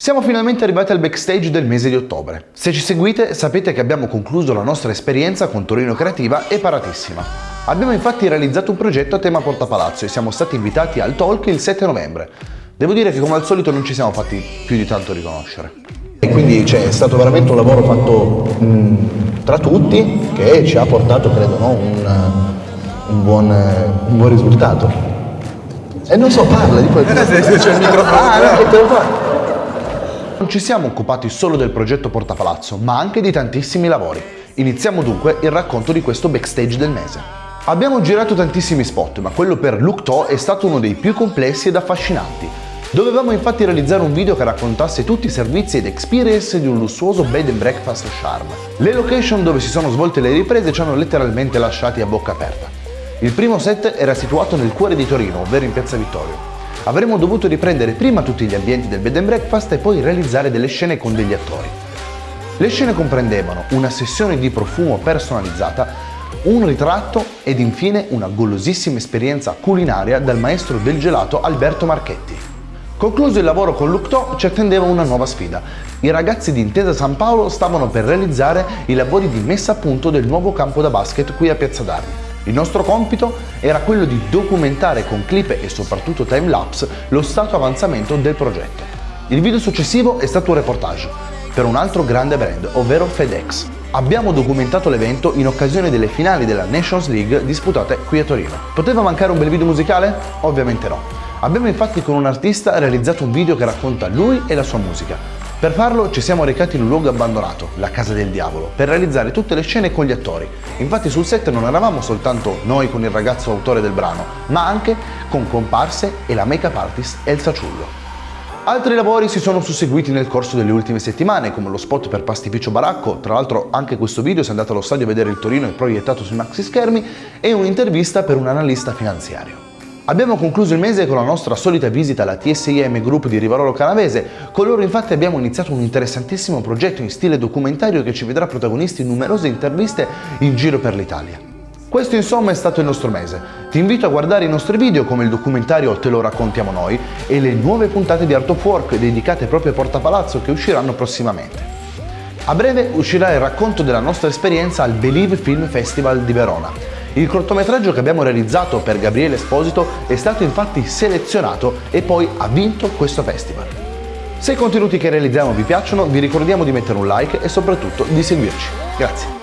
Siamo finalmente arrivati al backstage del mese di ottobre. Se ci seguite sapete che abbiamo concluso la nostra esperienza con Torino Creativa e Paratissima. Abbiamo infatti realizzato un progetto a tema Portapalazzo e siamo stati invitati al Talk il 7 novembre. Devo dire che come al solito non ci siamo fatti più di tanto riconoscere. E quindi cioè, è stato veramente un lavoro fatto mh, tra tutti che ci ha portato, credo, no, un, un, buon, un, buon, risultato. E non so, parla di. Eh, c'è il microfono. Ah, no, che te lo fa. Non ci siamo occupati solo del progetto Portapalazzo, ma anche di tantissimi lavori. Iniziamo dunque il racconto di questo backstage del mese. Abbiamo girato tantissimi spot, ma quello per Look To è stato uno dei più complessi ed affascinanti. Dovevamo infatti realizzare un video che raccontasse tutti i servizi ed experience di un lussuoso bed and breakfast charm. Le location dove si sono svolte le riprese ci hanno letteralmente lasciati a bocca aperta. Il primo set era situato nel cuore di Torino, ovvero in Piazza Vittorio avremmo dovuto riprendere prima tutti gli ambienti del bed and breakfast e poi realizzare delle scene con degli attori. Le scene comprendevano una sessione di profumo personalizzata, un ritratto ed infine una golosissima esperienza culinaria dal maestro del gelato Alberto Marchetti. Concluso il lavoro con Lucto ci attendeva una nuova sfida. I ragazzi di Intesa San Paolo stavano per realizzare i lavori di messa a punto del nuovo campo da basket qui a Piazza d'Armi. Il nostro compito era quello di documentare con clip e soprattutto timelapse lo stato avanzamento del progetto. Il video successivo è stato un reportage per un altro grande brand, ovvero FedEx. Abbiamo documentato l'evento in occasione delle finali della Nations League disputate qui a Torino. Poteva mancare un bel video musicale? Ovviamente no. Abbiamo infatti con un artista realizzato un video che racconta lui e la sua musica, per farlo ci siamo recati in un luogo abbandonato, la Casa del Diavolo, per realizzare tutte le scene con gli attori. Infatti sul set non eravamo soltanto noi con il ragazzo autore del brano, ma anche con comparse e la make-up artist Elsa Ciullo. Altri lavori si sono susseguiti nel corso delle ultime settimane, come lo spot per Pastificio Baracco, tra l'altro anche questo video se andate allo stadio a vedere il Torino è proiettato sui maxi schermi, e un'intervista per un analista finanziario. Abbiamo concluso il mese con la nostra solita visita alla TSIM Group di Rivarolo Canavese, con loro infatti abbiamo iniziato un interessantissimo progetto in stile documentario che ci vedrà protagonisti in numerose interviste in giro per l'Italia. Questo insomma è stato il nostro mese. Ti invito a guardare i nostri video come il documentario Te lo raccontiamo noi e le nuove puntate di Art of Work dedicate proprio a Porta Palazzo che usciranno prossimamente. A breve uscirà il racconto della nostra esperienza al Believe Film Festival di Verona, il cortometraggio che abbiamo realizzato per Gabriele Esposito è stato infatti selezionato e poi ha vinto questo festival. Se i contenuti che realizziamo vi piacciono vi ricordiamo di mettere un like e soprattutto di seguirci. Grazie.